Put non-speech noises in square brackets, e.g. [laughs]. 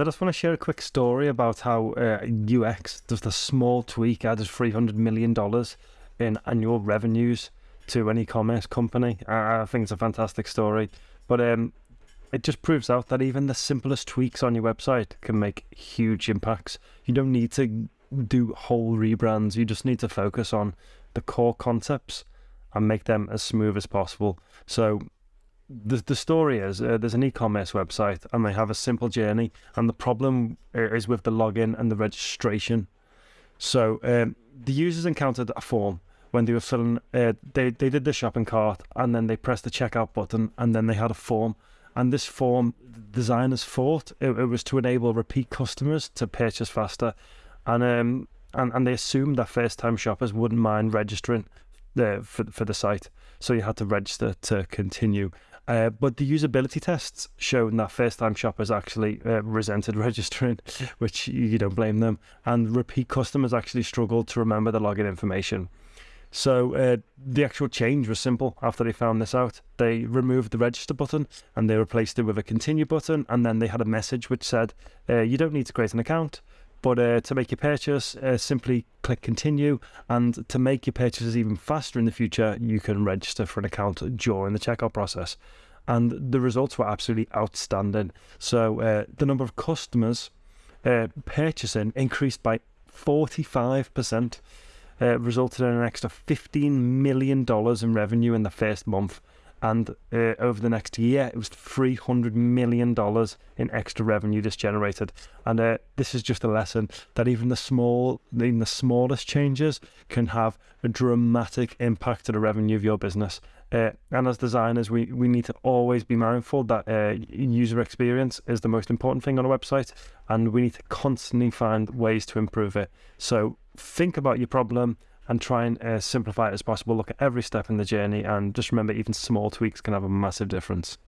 I just want to share a quick story about how uh, UX just a small tweak added $300 million in annual revenues to an e-commerce company. I think it's a fantastic story. But um, it just proves out that even the simplest tweaks on your website can make huge impacts. You don't need to do whole rebrands. You just need to focus on the core concepts and make them as smooth as possible. So the the story is uh, there's an e-commerce website and they have a simple journey, and the problem uh, is with the login and the registration. So um, the users encountered a form when they were filling. Uh, they they did the shopping cart and then they pressed the checkout button and then they had a form. And this form, designers thought it, it was to enable repeat customers to purchase faster, and um and, and they assumed that first time shoppers wouldn't mind registering uh, for for the site, so you had to register to continue. Uh, but the usability tests showed that first-time shoppers actually uh, resented [laughs] registering, which you don't blame them, and repeat customers actually struggled to remember the login information. So uh, the actual change was simple. After they found this out, they removed the register button and they replaced it with a continue button, and then they had a message which said, uh, "You don't need to create an account." But uh, to make your purchase, uh, simply click continue. And to make your purchases even faster in the future, you can register for an account during the checkout process. And the results were absolutely outstanding. So uh, the number of customers uh, purchasing increased by 45%, uh, resulted in an extra $15 million in revenue in the first month and uh, over the next year it was 300 million dollars in extra revenue this generated. And uh, this is just a lesson that even the small even the smallest changes can have a dramatic impact to the revenue of your business. Uh, and as designers we we need to always be mindful that uh, user experience is the most important thing on a website and we need to constantly find ways to improve it. So think about your problem and try and uh, simplify it as possible. Look at every step in the journey and just remember, even small tweaks can have a massive difference.